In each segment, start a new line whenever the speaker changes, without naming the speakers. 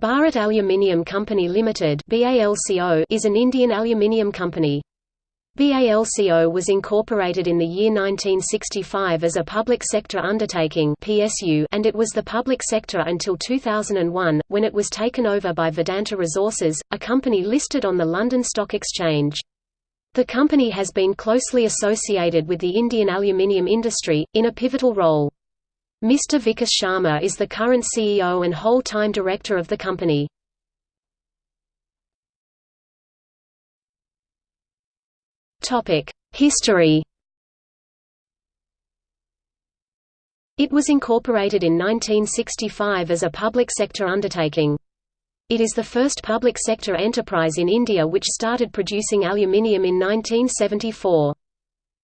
Bharat Aluminium Company Limited is an Indian aluminium company. BALCO was incorporated in the year 1965 as a public sector undertaking and it was the public sector until 2001, when it was taken over by Vedanta Resources, a company listed on the London Stock Exchange. The company has been closely associated with the Indian aluminium industry, in a pivotal role. Mr. Vikas Sharma is the current CEO and whole-time director of the company. History It was incorporated in 1965 as a public sector undertaking. It is the first public sector enterprise in India which started producing aluminium in 1974.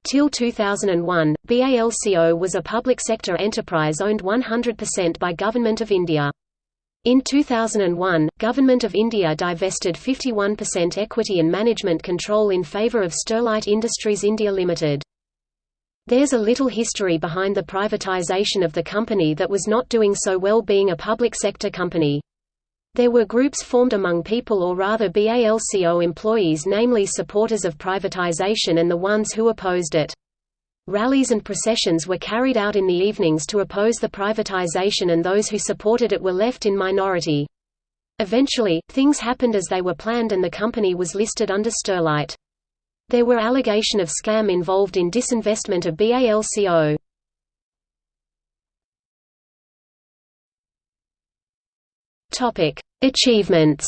Till 2001, BALCO was a public sector enterprise owned 100% by Government of India. In 2001, Government of India divested 51% equity and management control in favour of Sterlite Industries India Limited. There's a little history behind the privatisation of the company that was not doing so well being a public sector company. There were groups formed among people or rather BALCO employees namely supporters of privatization and the ones who opposed it. Rallies and processions were carried out in the evenings to oppose the privatization and those who supported it were left in minority. Eventually, things happened as they were planned and the company was listed under Sterlite. There were allegation of scam involved in disinvestment of BALCO. Achievements.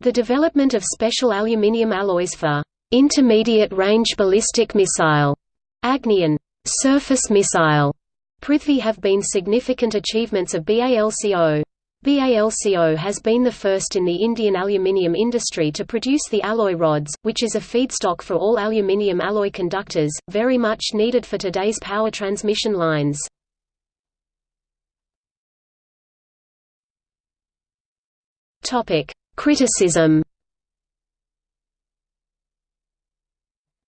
The development of special aluminium alloys for intermediate-range ballistic missile Agni surface missile Prithvi have been significant achievements of BALCO. BALCO has been the first in the Indian aluminium industry to produce the alloy rods, which is a feedstock for all aluminium alloy conductors, very much needed for today's power transmission lines. Topic: Criticism.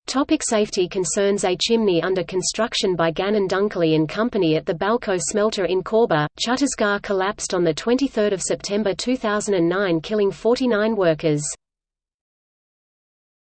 Topic safety concerns A chimney under construction by Gannon Dunkerley and Company at the Balco smelter in Korba, Chhattisgarh collapsed on 23 September 2009 killing 49 workers.